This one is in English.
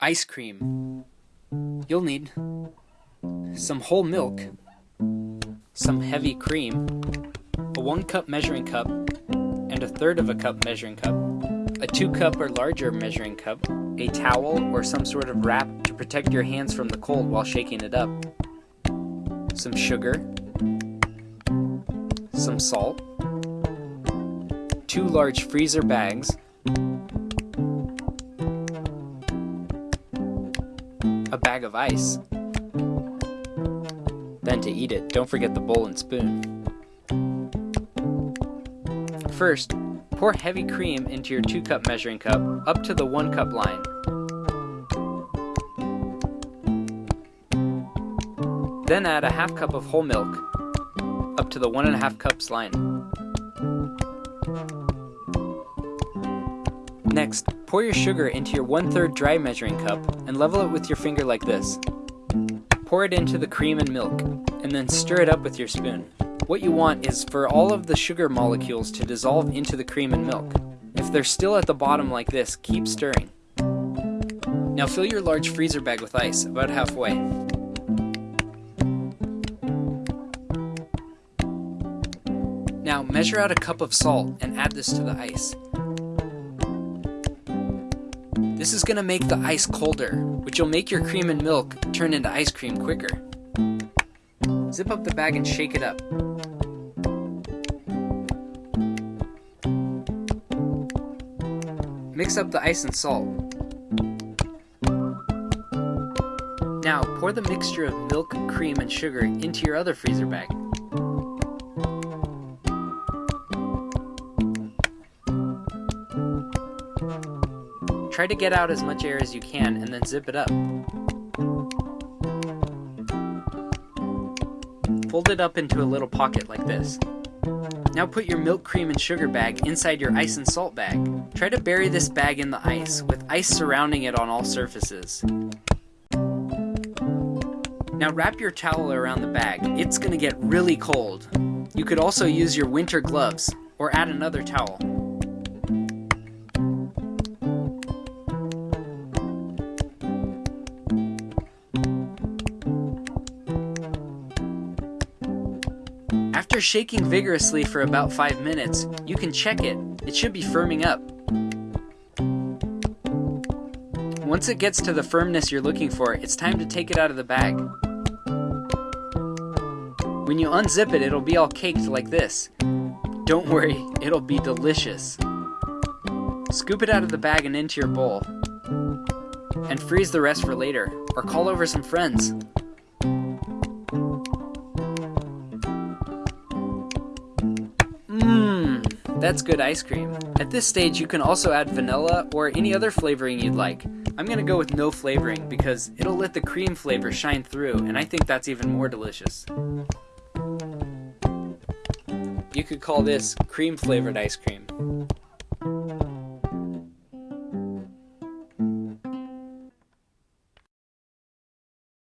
Ice cream. You'll need some whole milk, some heavy cream, a 1 cup measuring cup, and a third of a cup measuring cup, a 2 cup or larger measuring cup, a towel or some sort of wrap to protect your hands from the cold while shaking it up, some sugar, some salt, two large freezer bags, bag of ice. Then to eat it, don't forget the bowl and spoon. First, pour heavy cream into your 2 cup measuring cup up to the 1 cup line. Then add a half cup of whole milk up to the 1.5 cups line. Next, pour your sugar into your 1 3rd dry measuring cup and level it with your finger like this. Pour it into the cream and milk, and then stir it up with your spoon. What you want is for all of the sugar molecules to dissolve into the cream and milk. If they're still at the bottom like this, keep stirring. Now fill your large freezer bag with ice, about halfway. Now measure out a cup of salt and add this to the ice. This is going to make the ice colder, which will make your cream and milk turn into ice cream quicker. Zip up the bag and shake it up. Mix up the ice and salt. Now pour the mixture of milk, cream, and sugar into your other freezer bag. Try to get out as much air as you can and then zip it up. Fold it up into a little pocket like this. Now put your milk, cream, and sugar bag inside your ice and salt bag. Try to bury this bag in the ice, with ice surrounding it on all surfaces. Now wrap your towel around the bag. It's gonna get really cold. You could also use your winter gloves, or add another towel. After shaking vigorously for about 5 minutes, you can check it. It should be firming up. Once it gets to the firmness you're looking for, it's time to take it out of the bag. When you unzip it, it'll be all caked like this. Don't worry, it'll be delicious. Scoop it out of the bag and into your bowl. And freeze the rest for later, or call over some friends. That's good ice cream. At this stage, you can also add vanilla or any other flavoring you'd like. I'm gonna go with no flavoring because it'll let the cream flavor shine through, and I think that's even more delicious. You could call this cream flavored ice cream.